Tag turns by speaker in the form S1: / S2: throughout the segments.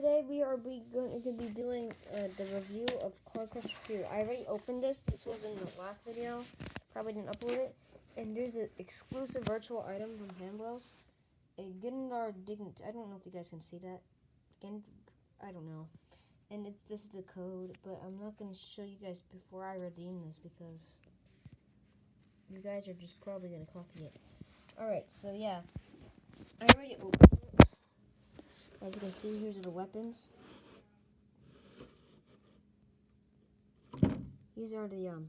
S1: today we are going to be doing uh, the review of Car Crush 2. I already opened this. This was in the last video. Probably didn't upload it. And there's an exclusive virtual item from Panwellz. A Grandeur Dignity. I don't know if you guys can see that. Gend I don't know. And it's, this is the code, but I'm not going to show you guys before I redeem this because you guys are just probably going to copy it. Alright, so yeah. I already opened. As you can see, here's the weapons. These are the um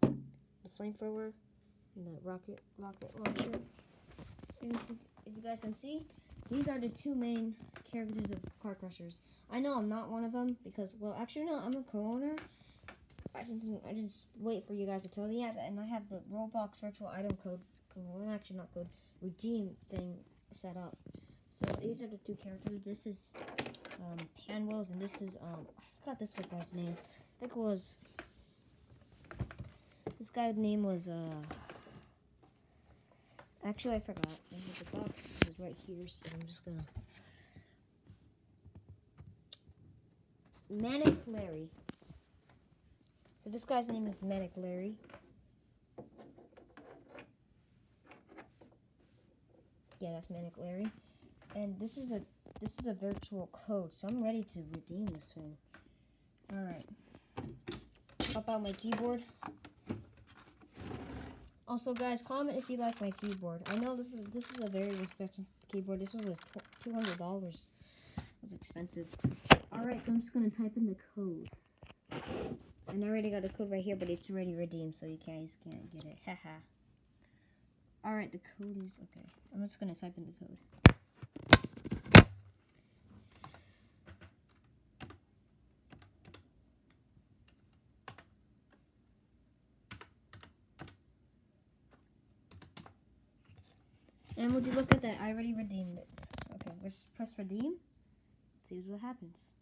S1: the flamethrower and the rocket rocket launcher. And if you, guys can see, these are the two main characters of Car Crushers. I know I'm not one of them because, well, actually no, I'm a co-owner. I didn't, I just wait for you guys to tell me that, and I have the Roblox virtual item code, well, actually not code, redeem thing set up. So these are the two characters. This is um, Panwellz, and this is um, I forgot this guy's name. I think it was this guy's name was uh. Actually, I forgot. The box is right here, so I'm just gonna. Manic Larry. So this guy's name is Manic Larry. Yeah, that's Manic Larry. And this is a this is a virtual code, so I'm ready to redeem this thing. Alright. Pop out my keyboard. Also guys, comment if you like my keyboard. I know this is this is a very expensive keyboard. This was two hundred dollars. It was expensive. Alright, so I'm just gonna type in the code. And I already got the code right here, but it's already redeemed, so you guys can't get it. Haha. Alright, the code is okay. I'm just gonna type in the code. And would you look at that? I already redeemed it. Okay, let's press redeem. See what happens.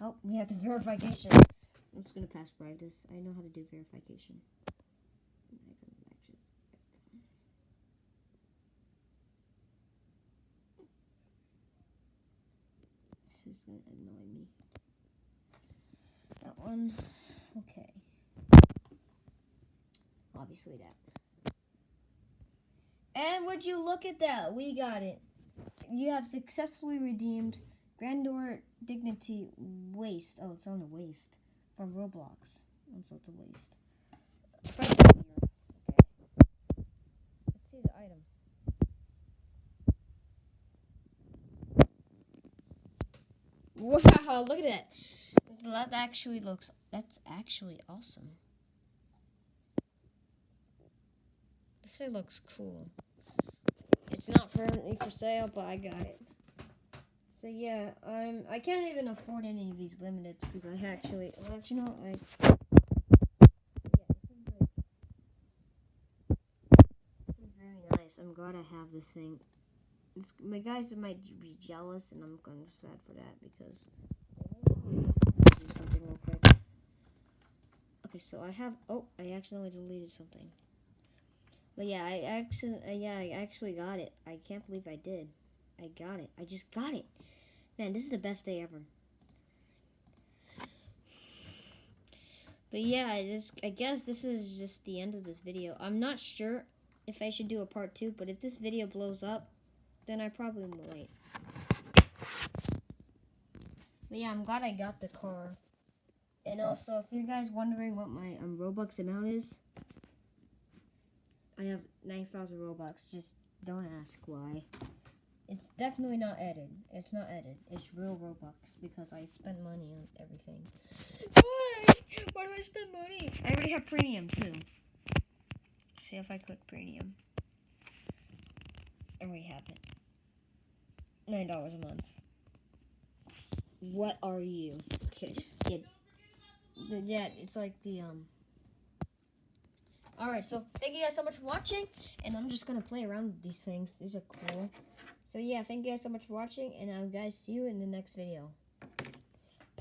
S1: Oh, we have the verification. I'm just gonna pass by this. I know how to do verification. This is gonna annoy me. That one, okay. Obviously that. And would you look at that? We got it. You have successfully redeemed Grandeur Dignity Waist. Oh, it's on the waist from Roblox. So it's a waist. Okay. Let's see the item. Wow, look at that. That actually looks, that's actually awesome. This looks cool. It's not currently for sale, but I got it. So yeah, I'm. I can't even afford any of these limiteds because I actually. Well, actually, no. I. I'm glad I have this thing. This, my guys might be jealous, and I'm kind of sad for that because. Do something real quick. Okay, so I have. Oh, I accidentally deleted something. But yeah, I actually, uh, yeah, I actually got it. I can't believe I did. I got it. I just got it. Man, this is the best day ever. But yeah, I just, I guess this is just the end of this video. I'm not sure if I should do a part two, but if this video blows up, then I probably will wait. But yeah, I'm glad I got the car. And also, if you guys wondering what my um, Robux amount is, I have 9,000 Robux. Just don't ask why. It's definitely not edited. It's not edited. It's real Robux because I spent money on everything. Why? Why do I spend money? I already have premium too. See if I click premium. I already have it. Nine dollars a month. What are you? Okay. Yeah. yeah, it's like the um Alright, so thank you guys so much for watching. And I'm just going to play around with these things. These are cool. So yeah, thank you guys so much for watching. And I'll guys see you in the next video.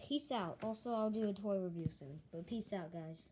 S1: Peace out. Also, I'll do a toy review soon. But peace out, guys.